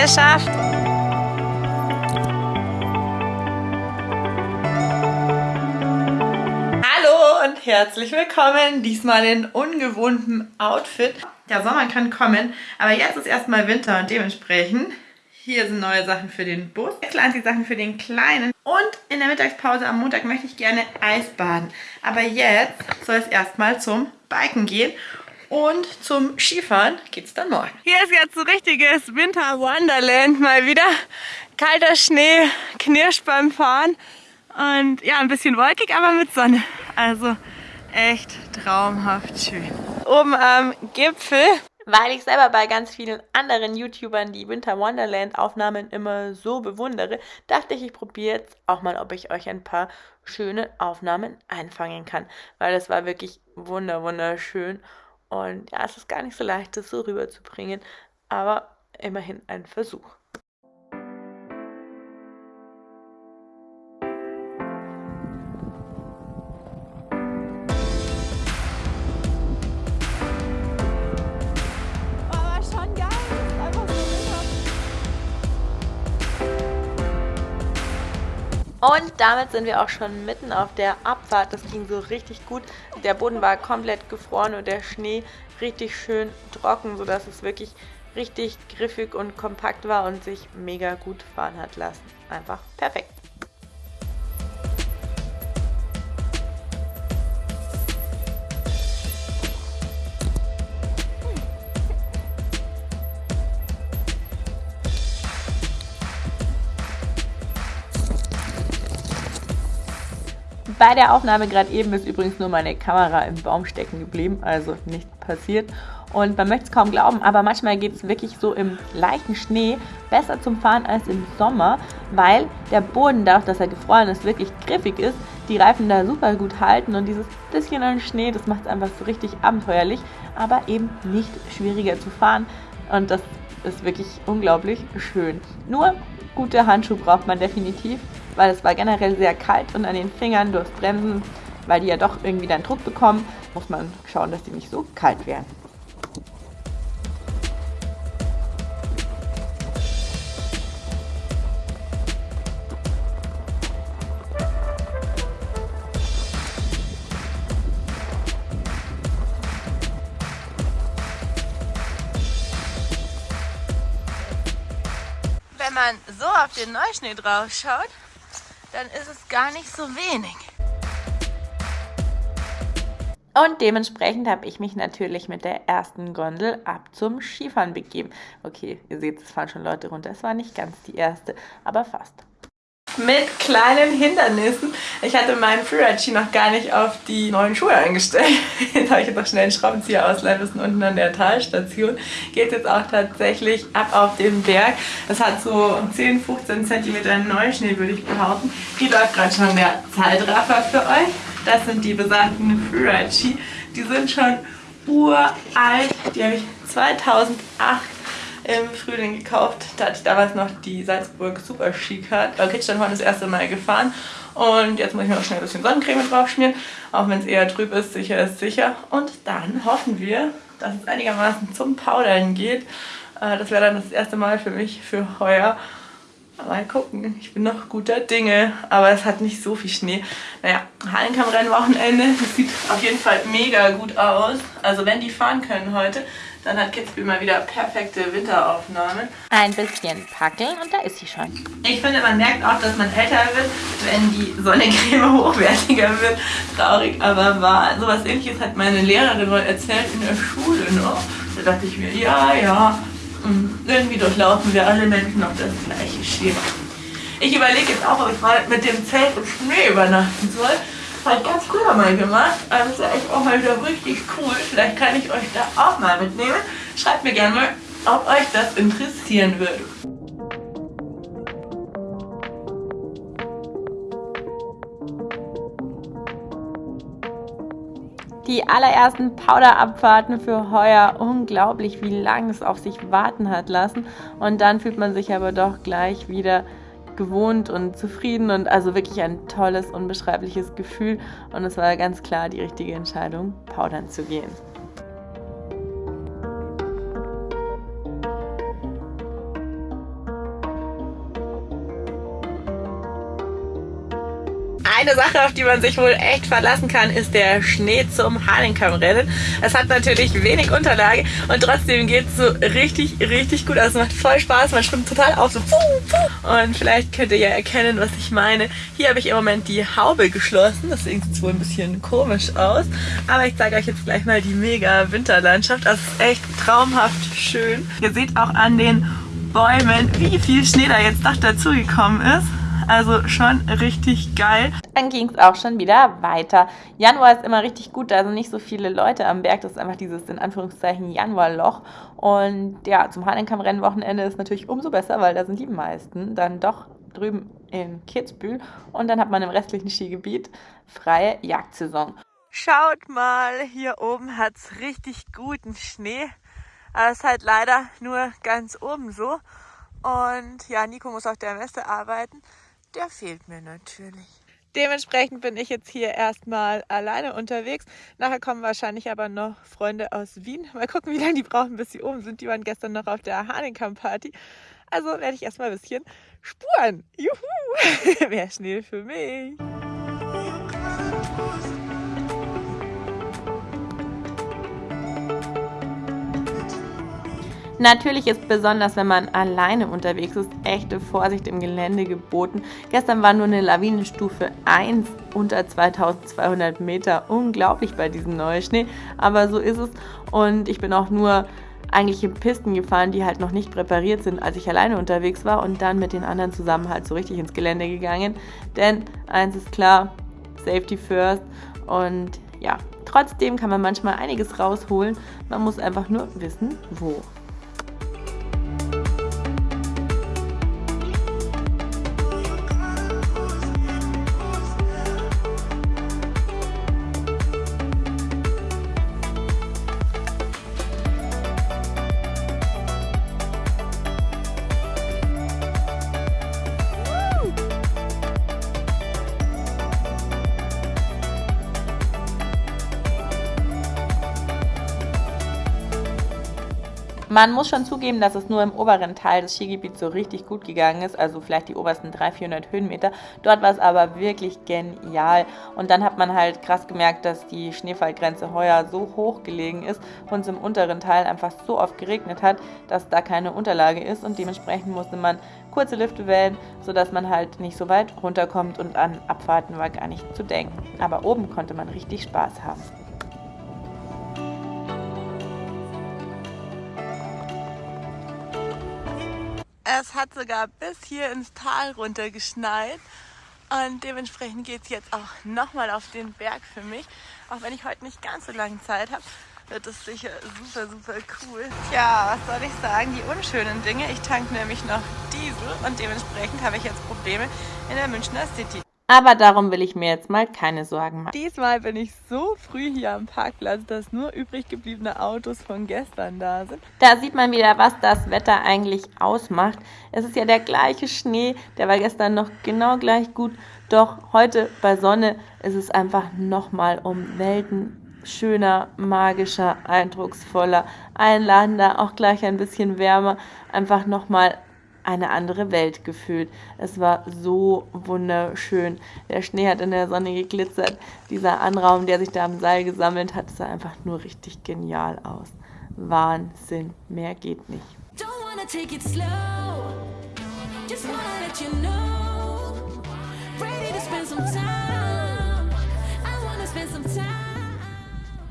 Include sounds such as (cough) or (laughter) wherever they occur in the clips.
Gesellschaft. Hallo und herzlich willkommen. Diesmal in ungewohntem Outfit. Der Sommer kann kommen, aber jetzt ist erstmal Winter und dementsprechend hier sind neue Sachen für den Bus, die Sachen für den Kleinen. Und in der Mittagspause am Montag möchte ich gerne Eisbaden. Aber jetzt soll es erstmal zum Biken gehen. Und zum Skifahren geht es dann morgen. Hier ist jetzt so richtiges Winter Wonderland mal wieder. Kalter Schnee, knirscht beim Fahren. Und ja, ein bisschen wolkig, aber mit Sonne. Also echt traumhaft schön. Oben am Gipfel weil ich selber bei ganz vielen anderen YouTubern die Winter Wonderland Aufnahmen immer so bewundere, dachte ich, ich probiere jetzt auch mal, ob ich euch ein paar schöne Aufnahmen einfangen kann, weil das war wirklich wunder wunderschön und ja, es ist gar nicht so leicht, das so rüberzubringen, aber immerhin ein Versuch. Und damit sind wir auch schon mitten auf der Abfahrt. Das ging so richtig gut. Der Boden war komplett gefroren und der Schnee richtig schön trocken, sodass es wirklich richtig griffig und kompakt war und sich mega gut fahren hat lassen. Einfach perfekt. Bei der Aufnahme gerade eben ist übrigens nur meine Kamera im Baum stecken geblieben, also nicht passiert. Und man möchte es kaum glauben, aber manchmal geht es wirklich so im leichten Schnee besser zum Fahren als im Sommer, weil der Boden, dadurch, dass er gefroren ist, wirklich griffig ist, die Reifen da super gut halten und dieses bisschen an Schnee, das macht es einfach so richtig abenteuerlich, aber eben nicht schwieriger zu fahren und das ist wirklich unglaublich schön. Nur gute Handschuhe braucht man definitiv, weil es war generell sehr kalt und an den Fingern durchs Bremsen, weil die ja doch irgendwie dann Druck bekommen, muss man schauen, dass die nicht so kalt werden. Wenn man so auf den Neuschnee drauf schaut, dann ist es gar nicht so wenig. Und dementsprechend habe ich mich natürlich mit der ersten Gondel ab zum Skifahren begeben. Okay, ihr seht, es fahren schon Leute runter. Es war nicht ganz die erste, aber fast mit kleinen Hindernissen. Ich hatte meinen Freeride-Ski noch gar nicht auf die neuen Schuhe eingestellt. (laughs) Jetzt habe ich jetzt noch schnell einen Schraubenzieher ausleihen müssen unten an der Talstation. Geht jetzt auch tatsächlich ab auf den Berg. Das hat so 10, 15 cm Neuschnee, würde ich behaupten. Hier läuft gerade schon der Zeitraffer für euch. Das sind die besagten Freeride-Ski. Die sind schon uralt. Die habe ich 2008 im Frühling gekauft. Da hatte ich damals noch die Salzburg Super Ski Card. Bei Kitschlandhorn das erste Mal gefahren. Und jetzt muss ich mir noch schnell ein bisschen Sonnencreme drauf schmieren. Auch wenn es eher trüb ist, sicher ist sicher. Und dann hoffen wir, dass es einigermaßen zum Powdern geht. Äh, das wäre dann das erste Mal für mich für heuer. Mal gucken, ich bin noch guter Dinge, aber es hat nicht so viel Schnee. Naja, Hallenkammrennen-Wochenende, das sieht auf jeden Fall mega gut aus. Also wenn die fahren können heute, dann hat Kitzbühel mal wieder perfekte Winteraufnahmen. Ein bisschen packeln und da ist sie schon. Ich finde, man merkt auch, dass man älter wird, wenn die Sonnencreme hochwertiger wird. Traurig, aber wahr. Sowas ähnliches hat meine Lehrerin mal erzählt in der Schule. Ne? Da dachte ich mir, ja, ja, irgendwie durchlaufen wir alle Menschen auf das gleiche Schema. Ich überlege jetzt auch, ob ich mal mit dem Zelt im Schnee übernachten soll halt ganz früher mal gemacht. Also das ist ja echt auch mal wieder richtig cool. Vielleicht kann ich euch da auch mal mitnehmen. Schreibt mir gerne mal, ob euch das interessieren würde. Die allerersten Powderabfahrten für heuer, unglaublich, wie lange es auf sich warten hat lassen. Und dann fühlt man sich aber doch gleich wieder gewohnt und zufrieden und also wirklich ein tolles, unbeschreibliches Gefühl. Und es war ganz klar die richtige Entscheidung, powdern zu gehen. Eine Sache, auf die man sich wohl echt verlassen kann, ist der Schnee zum Hahnenkammrennen. Es hat natürlich wenig Unterlage und trotzdem geht es so richtig, richtig gut. Also es macht voll Spaß, man schwimmt total auf, so Und vielleicht könnt ihr ja erkennen, was ich meine. Hier habe ich im Moment die Haube geschlossen, deswegen sieht es wohl ein bisschen komisch aus. Aber ich zeige euch jetzt gleich mal die mega Winterlandschaft. Das ist echt traumhaft schön. Ihr seht auch an den Bäumen, wie viel Schnee da jetzt noch dazugekommen ist. Also schon richtig geil. Dann ging es auch schon wieder weiter. Januar ist immer richtig gut, da sind nicht so viele Leute am Berg. Das ist einfach dieses in Anführungszeichen Januarloch. Und ja, zum Hahnenkamm-Rennwochenende ist natürlich umso besser, weil da sind die meisten dann doch drüben in Kitzbühel. Und dann hat man im restlichen Skigebiet freie Jagdsaison. Schaut mal, hier oben hat es richtig guten Schnee. Aber es ist halt leider nur ganz oben so. Und ja, Nico muss auf der Messe arbeiten der fehlt mir natürlich. Dementsprechend bin ich jetzt hier erstmal alleine unterwegs. Nachher kommen wahrscheinlich aber noch Freunde aus Wien. Mal gucken, wie lange die brauchen, bis sie oben sind. Die waren gestern noch auf der Hahnenkamp-Party. Also werde ich erstmal ein bisschen spuren. Juhu! (laughs) Mehr Schnee für mich. Natürlich ist besonders, wenn man alleine unterwegs ist, echte Vorsicht im Gelände geboten. Gestern war nur eine Lawinenstufe 1 unter 2200 Meter. Unglaublich bei diesem Neuschnee, aber so ist es. Und ich bin auch nur eigentliche Pisten gefahren, die halt noch nicht präpariert sind, als ich alleine unterwegs war und dann mit den anderen zusammen halt so richtig ins Gelände gegangen. Denn eins ist klar, Safety first und ja, trotzdem kann man manchmal einiges rausholen. Man muss einfach nur wissen, wo. Man muss schon zugeben, dass es nur im oberen Teil des Skigebiets so richtig gut gegangen ist, also vielleicht die obersten 300, 400 Höhenmeter. Dort war es aber wirklich genial. Und dann hat man halt krass gemerkt, dass die Schneefallgrenze heuer so hoch gelegen ist und es im unteren Teil einfach so oft geregnet hat, dass da keine Unterlage ist und dementsprechend musste man kurze Lifte wählen, sodass man halt nicht so weit runterkommt und an Abfahrten war gar nicht zu denken. Aber oben konnte man richtig Spaß haben. Es hat sogar bis hier ins Tal runter geschneit. Und dementsprechend geht es jetzt auch nochmal auf den Berg für mich. Auch wenn ich heute nicht ganz so lange Zeit habe, wird es sicher super, super cool. Tja, was soll ich sagen? Die unschönen Dinge. Ich tanke nämlich noch Diesel und dementsprechend habe ich jetzt Probleme in der Münchner City. Aber darum will ich mir jetzt mal keine Sorgen machen. Diesmal bin ich so früh hier am Parkplatz, dass nur übrig gebliebene Autos von gestern da sind. Da sieht man wieder, was das Wetter eigentlich ausmacht. Es ist ja der gleiche Schnee, der war gestern noch genau gleich gut. Doch heute bei Sonne ist es einfach nochmal um Welten schöner, magischer, eindrucksvoller, einladender, auch gleich ein bisschen wärmer. Einfach nochmal eine andere Welt gefühlt. Es war so wunderschön. Der Schnee hat in der Sonne geglitzert. Dieser Anraum, der sich da am Seil gesammelt hat, sah einfach nur richtig genial aus. Wahnsinn, mehr geht nicht.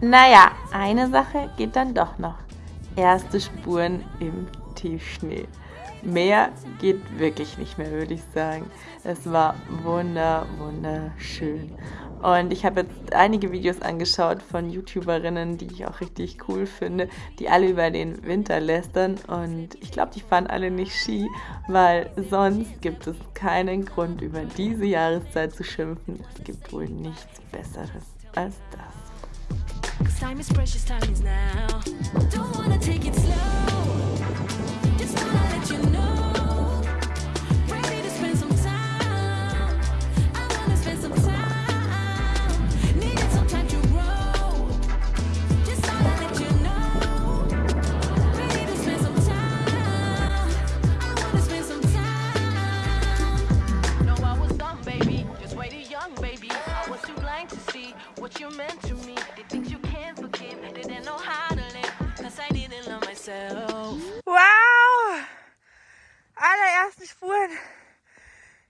Naja, eine Sache geht dann doch noch. Erste Spuren im Tiefschnee. Mehr geht wirklich nicht mehr, würde ich sagen. Es war wunder, wunderschön. Und ich habe jetzt einige Videos angeschaut von YouTuberinnen, die ich auch richtig cool finde, die alle über den Winter lästern. Und ich glaube, die fahren alle nicht Ski, weil sonst gibt es keinen Grund, über diese Jahreszeit zu schimpfen. Es gibt wohl nichts Besseres als das. time is precious, time is now. Don't wanna take it slow. Wow! Allerersten Spuren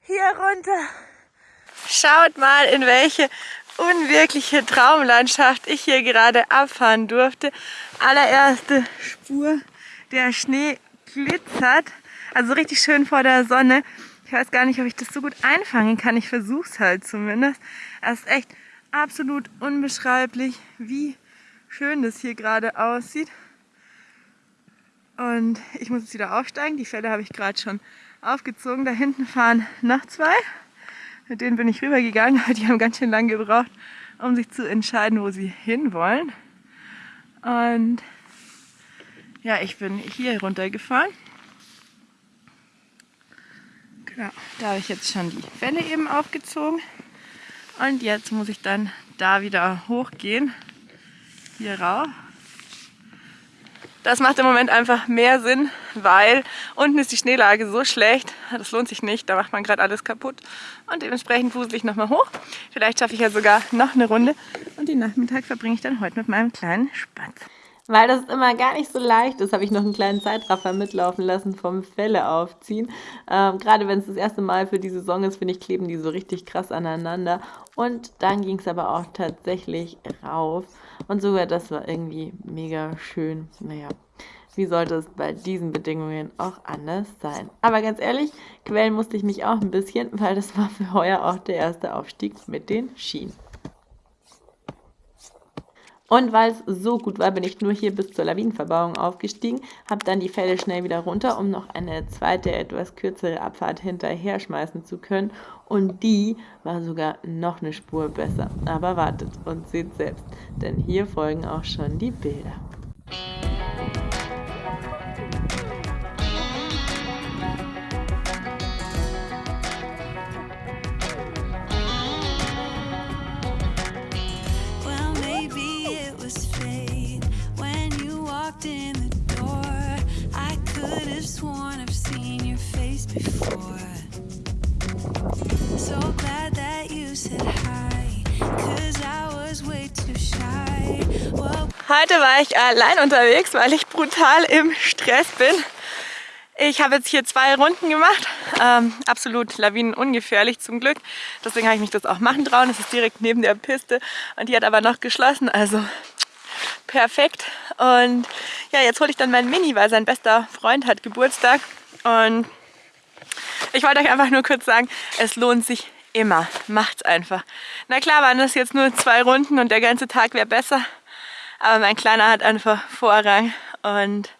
hier runter. Schaut mal, in welche unwirkliche Traumlandschaft ich hier gerade abfahren durfte. Allererste Spur, der Schnee glitzert, also richtig schön vor der Sonne. Ich weiß gar nicht, ob ich das so gut einfangen kann. Ich versuche es halt zumindest. Es ist echt absolut unbeschreiblich, wie schön das hier gerade aussieht. Und ich muss jetzt wieder aufsteigen. Die Fälle habe ich gerade schon aufgezogen. Da hinten fahren noch zwei. Mit denen bin ich rübergegangen, (laughs) aber die haben ganz schön lange gebraucht, um sich zu entscheiden, wo sie hinwollen. Und ja, ich bin hier runtergefahren. Genau, da habe ich jetzt schon die Fälle eben aufgezogen. Und jetzt muss ich dann da wieder hochgehen. Hier rauf. Das macht im Moment einfach mehr Sinn, weil unten ist die Schneelage so schlecht, das lohnt sich nicht, da macht man gerade alles kaputt. Und dementsprechend wusel ich nochmal hoch. Vielleicht schaffe ich ja sogar noch eine Runde und den Nachmittag verbringe ich dann heute mit meinem kleinen Spatz. Weil das immer gar nicht so leicht ist, habe ich noch einen kleinen Zeitraffer mitlaufen lassen vom Felle aufziehen. Ähm, gerade wenn es das erste Mal für die Saison ist, finde ich, kleben die so richtig krass aneinander. Und dann ging es aber auch tatsächlich rauf. Und sogar das war irgendwie mega schön. Naja, wie sollte es bei diesen Bedingungen auch anders sein? Aber ganz ehrlich, quälen musste ich mich auch ein bisschen, weil das war für heuer auch der erste Aufstieg mit den Schienen. Und weil es so gut war, bin ich nur hier bis zur Lawinenverbauung aufgestiegen, habe dann die Fälle schnell wieder runter, um noch eine zweite, etwas kürzere Abfahrt hinterher schmeißen zu können. Und die war sogar noch eine Spur besser. Aber wartet und seht selbst, denn hier folgen auch schon die Bilder. Heute war ich allein unterwegs, weil ich brutal im Stress bin. Ich habe jetzt hier zwei Runden gemacht, ähm, absolut lawinenungefährlich zum Glück. Deswegen habe ich mich das auch machen trauen. Es ist direkt neben der Piste und die hat aber noch geschlossen, also perfekt. Und ja, jetzt hole ich dann meinen Mini, weil sein bester Freund hat Geburtstag. Und ich wollte euch einfach nur kurz sagen, es lohnt sich immer. Macht's einfach. Na klar waren das jetzt nur zwei Runden und der ganze Tag wäre besser. Aber mein Kleiner hat einfach Vorrang und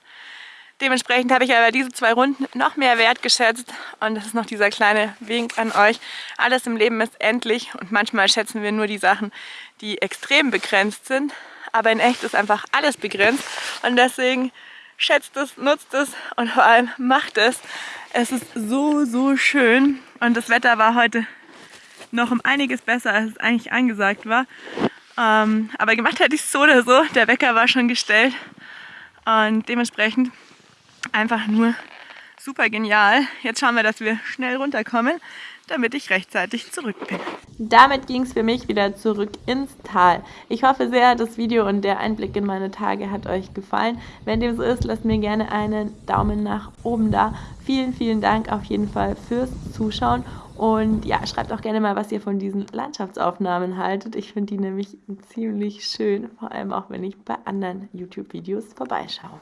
dementsprechend habe ich aber diese zwei Runden noch mehr wertgeschätzt und das ist noch dieser kleine Wink an euch. Alles im Leben ist endlich und manchmal schätzen wir nur die Sachen, die extrem begrenzt sind, aber in echt ist einfach alles begrenzt und deswegen schätzt es, nutzt es und vor allem macht es. Es ist so, so schön und das Wetter war heute noch um einiges besser, als es eigentlich angesagt war. Ähm, aber gemacht hätte ich es so oder so. Der Wecker war schon gestellt. Und dementsprechend einfach nur super genial. Jetzt schauen wir, dass wir schnell runterkommen, damit ich rechtzeitig zurück bin. Damit ging es für mich wieder zurück ins Tal. Ich hoffe sehr, das Video und der Einblick in meine Tage hat euch gefallen. Wenn dem so ist, lasst mir gerne einen Daumen nach oben da. Vielen, vielen Dank auf jeden Fall fürs Zuschauen und ja, schreibt auch gerne mal, was ihr von diesen Landschaftsaufnahmen haltet. Ich finde die nämlich ziemlich schön, vor allem auch wenn ich bei anderen YouTube-Videos vorbeischaue.